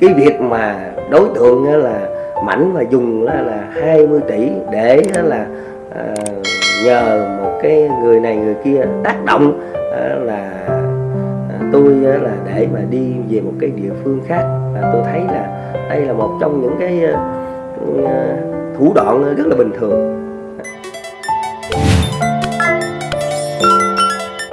cái việc mà đối tượng là mảnh và dùng là là 20 tỷ để là à, nhờ một cái người này người kia tác động à, là à, tôi là để mà đi về một cái địa phương khác. Và tôi thấy là đây là một trong những cái à, thủ đoạn rất là bình thường.